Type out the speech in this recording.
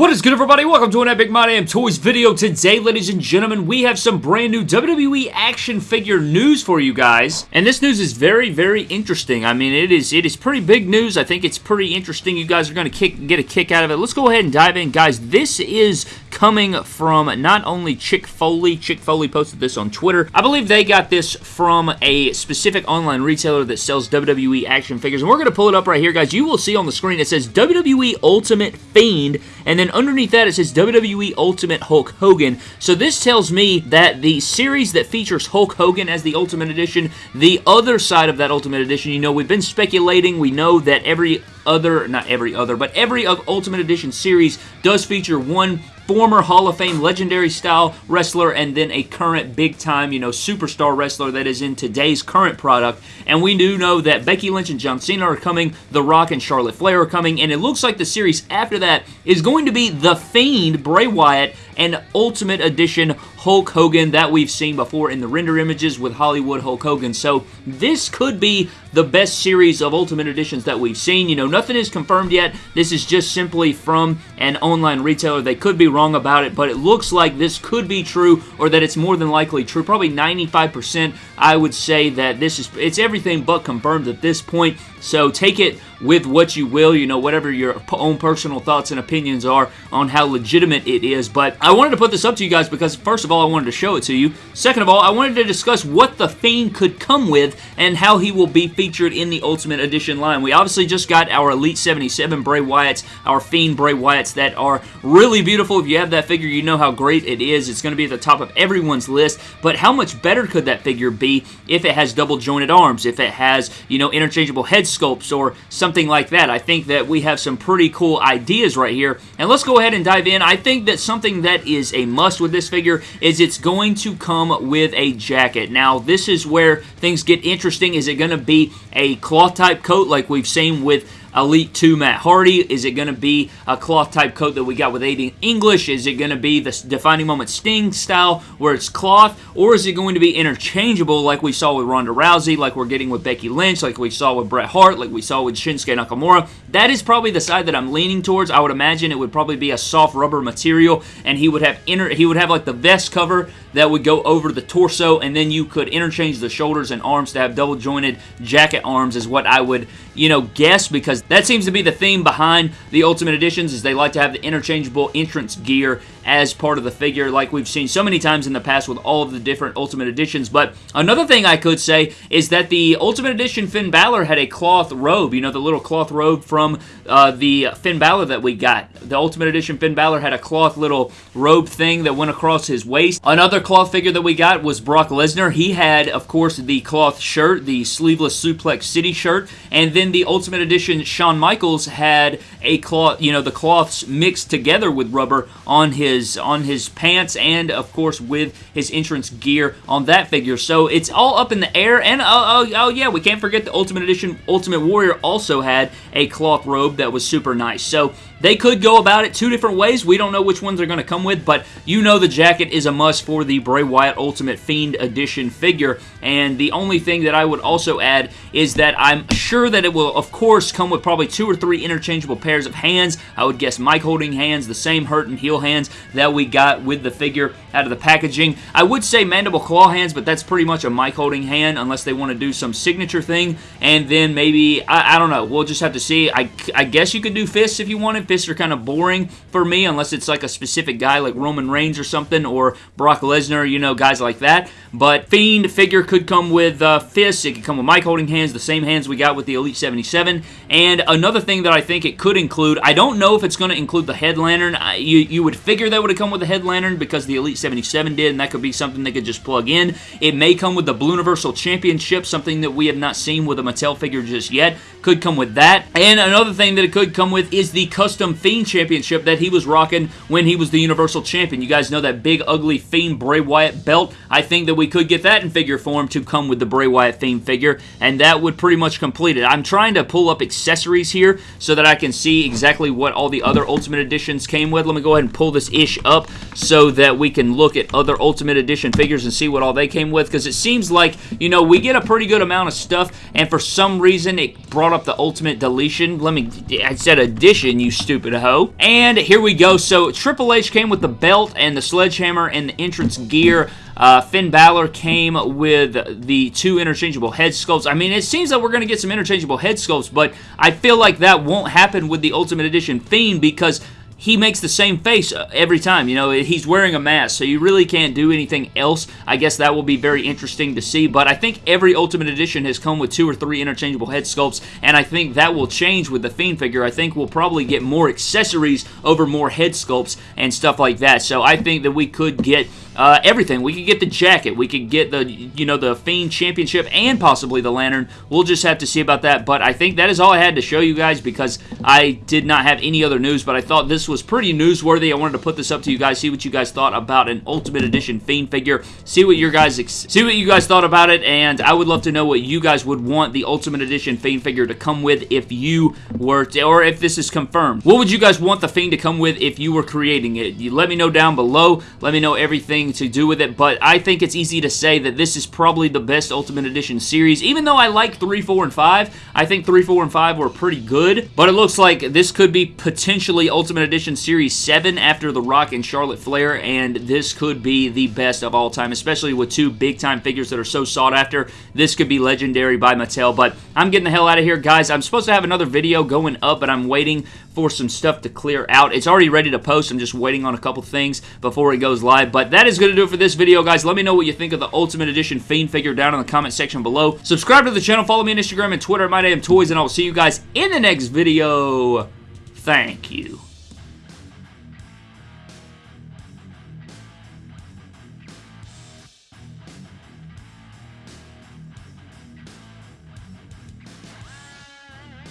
What is good everybody? Welcome to an Epic My Damn Toys video. Today, ladies and gentlemen, we have some brand new WWE action figure news for you guys. And this news is very, very interesting. I mean, it is it is pretty big news. I think it's pretty interesting. You guys are going to get a kick out of it. Let's go ahead and dive in. Guys, this is coming from not only Chick Foley. Chick Foley posted this on Twitter. I believe they got this from a specific online retailer that sells WWE action figures. And we're going to pull it up right here, guys. You will see on the screen it says WWE Ultimate Fiend and then underneath that it says WWE Ultimate Hulk Hogan. So this tells me that the series that features Hulk Hogan as the Ultimate Edition, the other side of that Ultimate Edition, you know, we've been speculating, we know that every other, not every other, but every Ultimate Edition series does feature one former Hall of Fame legendary style wrestler and then a current big time, you know, superstar wrestler that is in today's current product. And we do know that Becky Lynch and John Cena are coming, The Rock and Charlotte Flair are coming, and it looks like the series after that is going to be The Fiend, Bray Wyatt, and Ultimate Edition Hulk Hogan that we've seen before in the render images with Hollywood Hulk Hogan. So this could be the best series of Ultimate Editions that we've seen. You know, nothing is confirmed yet. This is just simply from an online retailer. They could be wrong about it, but it looks like this could be true or that it's more than likely true. Probably 95% I would say that this is, it's everything but confirmed at this point. So take it with what you will, you know, whatever your own personal thoughts and opinions are on how legitimate it is. But I wanted to put this up to you guys because, first of all, I wanted to show it to you. Second of all, I wanted to discuss what the Fiend could come with and how he will be featured in the Ultimate Edition line. We obviously just got our Elite 77 Bray Wyatts, our Fiend Bray Wyatts that are really beautiful. If you have that figure, you know how great it is. It's going to be at the top of everyone's list. But how much better could that figure be if it has double jointed arms, if it has, you know, interchangeable head sculpts or something like that. I think that we have some pretty cool ideas right here. And let's go ahead and dive in. I think that something that is a must with this figure is it's going to come with a jacket. Now, this is where things get interesting. Is it going to be a cloth type coat like we've seen with Elite 2 Matt Hardy? Is it going to be a cloth type coat that we got with Aiden English? Is it going to be the defining moment Sting style where it's cloth? Or is it going to be interchangeable like we saw with Ronda Rousey, like we're getting with Becky Lynch, like we saw with Bret Hart, like we saw with Shinsuke Nakamura? That is probably the side that I'm leaning towards. I would imagine it would probably be a soft rubber material and he would have inner he would have like the vest cover that would go over the torso and then you could interchange the shoulders and arms to have double jointed jacket arms is what I would, you know, guess because that seems to be the theme behind the Ultimate Editions is they like to have the interchangeable entrance gear as part of the figure like we've seen so many times in the past with all of the different Ultimate Editions. But another thing I could say is that the Ultimate Edition Finn Balor had a cloth robe, you know, the little cloth robe from uh, the Finn Balor that we got. The Ultimate Edition Finn Balor had a cloth little robe thing that went across his waist. Another cloth figure that we got was Brock Lesnar. He had, of course, the cloth shirt, the sleeveless Suplex City shirt, and then the Ultimate Edition Shawn Michaels had a cloth, you know, the cloths mixed together with rubber on his his on his pants and of course with his entrance gear on that figure. So it's all up in the air. And oh, oh, oh yeah, we can't forget the Ultimate Edition Ultimate Warrior also had a cloth robe that was super nice. So they could go about it two different ways. We don't know which ones they're going to come with, but you know the jacket is a must for the Bray Wyatt Ultimate Fiend Edition figure. And the only thing that I would also add is that I'm sure that it will, of course, come with probably two or three interchangeable pairs of hands. I would guess mic holding hands, the same hurt and heel hands that we got with the figure out of the packaging. I would say mandible claw hands, but that's pretty much a mic holding hand unless they want to do some signature thing. And then maybe, I, I don't know, we'll just have to see. I, I guess you could do fists if you wanted fists are kind of boring for me unless it's like a specific guy like Roman Reigns or something or Brock Lesnar, you know, guys like that. But Fiend figure could come with uh, fists. It could come with mic holding hands, the same hands we got with the Elite 77. And another thing that I think it could include, I don't know if it's going to include the head lantern. I, you, you would figure that would have come with the head lantern because the Elite 77 did, and that could be something they could just plug in. It may come with the Blue Universal Championship, something that we have not seen with a Mattel figure just yet. Could come with that. And another thing that it could come with is the custom Fiend Championship that he was rocking when he was the Universal Champion. You guys know that big, ugly Fiend Bray Wyatt belt. I think that we could get that in figure form to come with the Bray Wyatt Fiend figure, and that would pretty much complete it. I'm trying to pull up accessories here so that I can see exactly what all the other Ultimate Editions came with. Let me go ahead and pull this ish up so that we can look at other Ultimate Edition figures and see what all they came with, because it seems like, you know, we get a pretty good amount of stuff, and for some reason it brought up the Ultimate Deletion. Let me, I said addition, you stupid hoe. And here we go. So Triple H came with the belt and the sledgehammer and the entrance gear. Uh, Finn Balor came with the two interchangeable head sculpts. I mean, it seems that we're going to get some interchangeable head sculpts, but I feel like that won't happen with the Ultimate Edition Fiend because he makes the same face uh, every time. You know, he's wearing a mask, so you really can't do anything else. I guess that will be very interesting to see, but I think every Ultimate Edition has come with two or three interchangeable head sculpts, and I think that will change with the Fiend figure. I think we'll probably get more accessories over more head sculpts and stuff like that, so I think that we could get uh, everything. We could get the jacket. We could get the, you know, the Fiend Championship and possibly the Lantern. We'll just have to see about that. But I think that is all I had to show you guys because I did not have any other news. But I thought this was pretty newsworthy. I wanted to put this up to you guys, see what you guys thought about an Ultimate Edition Fiend figure. See what your guys see what you guys thought about it, and I would love to know what you guys would want the Ultimate Edition Fiend figure to come with if you were, to, or if this is confirmed. What would you guys want the Fiend to come with if you were creating it? You let me know down below. Let me know everything to do with it, but I think it's easy to say that this is probably the best Ultimate Edition series. Even though I like 3, 4, and 5, I think 3, 4, and 5 were pretty good, but it looks like this could be potentially Ultimate Edition Series 7 after The Rock and Charlotte Flair, and this could be the best of all time, especially with two big-time figures that are so sought after. This could be legendary by Mattel, but I'm getting the hell out of here, guys. I'm supposed to have another video going up, but I'm waiting for some stuff to clear out. It's already ready to post. I'm just waiting on a couple things before it goes live, but that is going to do it for this video, guys. Let me know what you think of the Ultimate Edition Fiend figure down in the comment section below. Subscribe to the channel. Follow me on Instagram and Twitter at MyDamnToys, and I will see you guys in the next video. Thank you.